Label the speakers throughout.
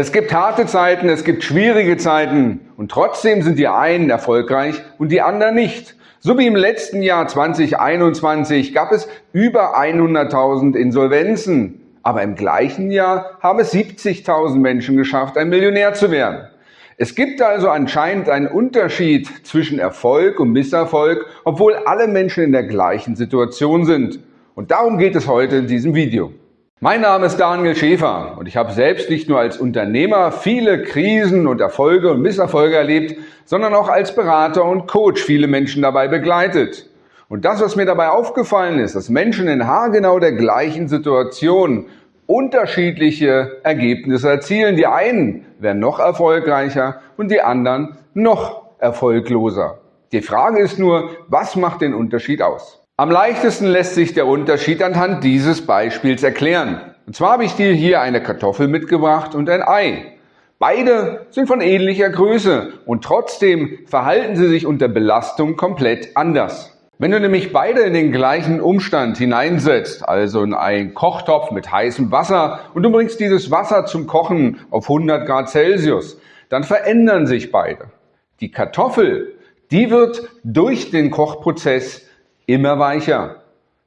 Speaker 1: Es gibt harte Zeiten, es gibt schwierige Zeiten und trotzdem sind die einen erfolgreich und die anderen nicht. So wie im letzten Jahr 2021 gab es über 100.000 Insolvenzen, aber im gleichen Jahr haben es 70.000 Menschen geschafft, ein Millionär zu werden. Es gibt also anscheinend einen Unterschied zwischen Erfolg und Misserfolg, obwohl alle Menschen in der gleichen Situation sind. Und darum geht es heute in diesem Video. Mein Name ist Daniel Schäfer und ich habe selbst nicht nur als Unternehmer viele Krisen und Erfolge und Misserfolge erlebt, sondern auch als Berater und Coach viele Menschen dabei begleitet. Und das, was mir dabei aufgefallen ist, dass Menschen in haargenau der gleichen Situation unterschiedliche Ergebnisse erzielen. Die einen werden noch erfolgreicher und die anderen noch erfolgloser. Die Frage ist nur, was macht den Unterschied aus? Am leichtesten lässt sich der Unterschied anhand dieses Beispiels erklären. Und zwar habe ich dir hier eine Kartoffel mitgebracht und ein Ei. Beide sind von ähnlicher Größe und trotzdem verhalten sie sich unter Belastung komplett anders. Wenn du nämlich beide in den gleichen Umstand hineinsetzt, also in einen Kochtopf mit heißem Wasser und du bringst dieses Wasser zum Kochen auf 100 Grad Celsius, dann verändern sich beide. Die Kartoffel, die wird durch den Kochprozess immer weicher.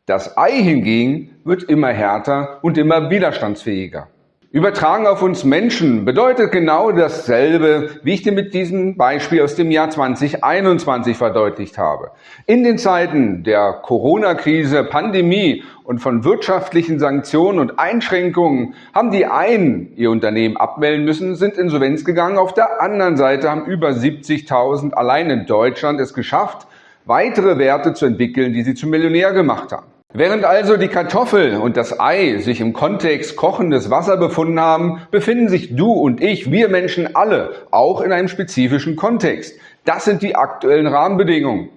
Speaker 1: Das Ei hingegen wird immer härter und immer widerstandsfähiger. Übertragen auf uns Menschen bedeutet genau dasselbe, wie ich dir mit diesem Beispiel aus dem Jahr 2021 verdeutlicht habe. In den Zeiten der Corona-Krise, Pandemie und von wirtschaftlichen Sanktionen und Einschränkungen haben die einen ihr Unternehmen abmelden müssen, sind insolvenz gegangen. Auf der anderen Seite haben über 70.000 allein in Deutschland es geschafft, weitere Werte zu entwickeln, die sie zum Millionär gemacht haben. Während also die Kartoffel und das Ei sich im Kontext kochendes Wasser befunden haben, befinden sich du und ich, wir Menschen alle, auch in einem spezifischen Kontext. Das sind die aktuellen Rahmenbedingungen.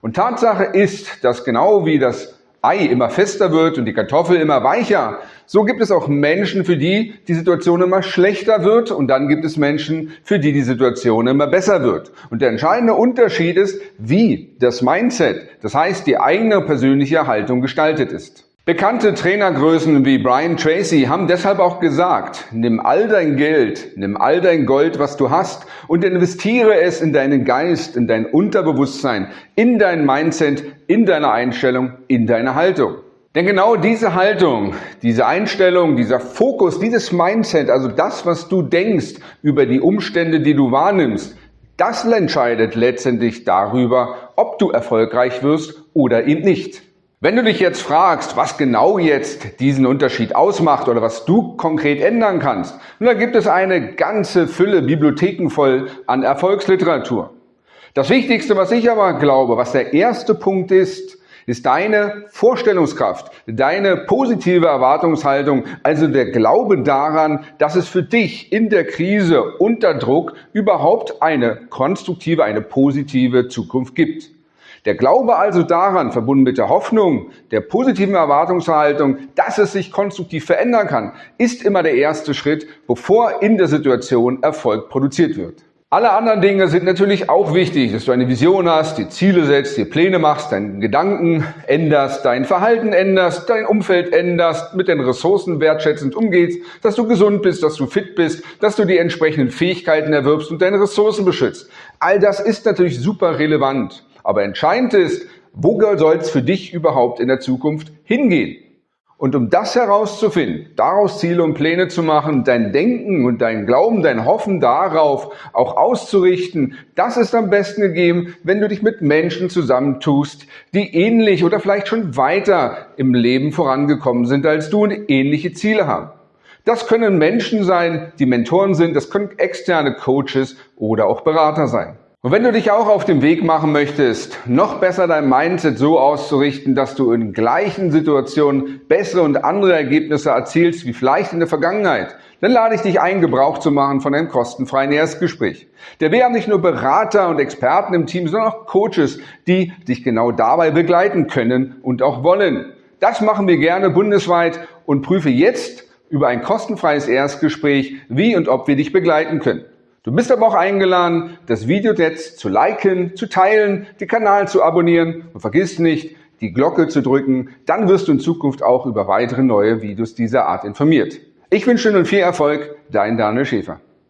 Speaker 1: Und Tatsache ist, dass genau wie das Ei immer fester wird und die Kartoffel immer weicher, so gibt es auch Menschen, für die die Situation immer schlechter wird und dann gibt es Menschen, für die die Situation immer besser wird. Und der entscheidende Unterschied ist, wie das Mindset, das heißt die eigene persönliche Haltung gestaltet ist. Bekannte Trainergrößen wie Brian Tracy haben deshalb auch gesagt, nimm all dein Geld, nimm all dein Gold, was du hast und investiere es in deinen Geist, in dein Unterbewusstsein, in dein Mindset, in deine Einstellung, in deine Haltung. Denn genau diese Haltung, diese Einstellung, dieser Fokus, dieses Mindset, also das, was du denkst über die Umstände, die du wahrnimmst, das entscheidet letztendlich darüber, ob du erfolgreich wirst oder eben nicht. Wenn du dich jetzt fragst, was genau jetzt diesen Unterschied ausmacht oder was du konkret ändern kannst, dann gibt es eine ganze Fülle Bibliotheken voll an Erfolgsliteratur. Das Wichtigste, was ich aber glaube, was der erste Punkt ist, ist deine Vorstellungskraft, deine positive Erwartungshaltung, also der Glaube daran, dass es für dich in der Krise unter Druck überhaupt eine konstruktive, eine positive Zukunft gibt. Der Glaube also daran, verbunden mit der Hoffnung, der positiven Erwartungshaltung, dass es sich konstruktiv verändern kann, ist immer der erste Schritt, bevor in der Situation Erfolg produziert wird. Alle anderen Dinge sind natürlich auch wichtig, dass du eine Vision hast, die Ziele setzt, dir Pläne machst, deinen Gedanken änderst, dein Verhalten änderst, dein Umfeld änderst, mit den Ressourcen wertschätzend umgehst, dass du gesund bist, dass du fit bist, dass du die entsprechenden Fähigkeiten erwirbst und deine Ressourcen beschützt. All das ist natürlich super relevant. Aber entscheidend ist, wo soll es für dich überhaupt in der Zukunft hingehen? Und um das herauszufinden, daraus Ziele und Pläne zu machen, dein Denken und dein Glauben, dein Hoffen darauf auch auszurichten, das ist am besten gegeben, wenn du dich mit Menschen zusammentust, die ähnlich oder vielleicht schon weiter im Leben vorangekommen sind als du und ähnliche Ziele haben. Das können Menschen sein, die Mentoren sind, das können externe Coaches oder auch Berater sein. Und wenn du dich auch auf den Weg machen möchtest, noch besser dein Mindset so auszurichten, dass du in gleichen Situationen bessere und andere Ergebnisse erzielst wie vielleicht in der Vergangenheit, dann lade ich dich ein, Gebrauch zu machen von einem kostenfreien Erstgespräch. Der wir haben nicht nur Berater und Experten im Team, sondern auch Coaches, die dich genau dabei begleiten können und auch wollen. Das machen wir gerne bundesweit und prüfe jetzt über ein kostenfreies Erstgespräch, wie und ob wir dich begleiten können. Du bist aber auch eingeladen, das Video jetzt zu liken, zu teilen, den Kanal zu abonnieren und vergiss nicht, die Glocke zu drücken, dann wirst du in Zukunft auch über weitere neue Videos dieser Art informiert. Ich wünsche nun viel Erfolg, dein Daniel Schäfer.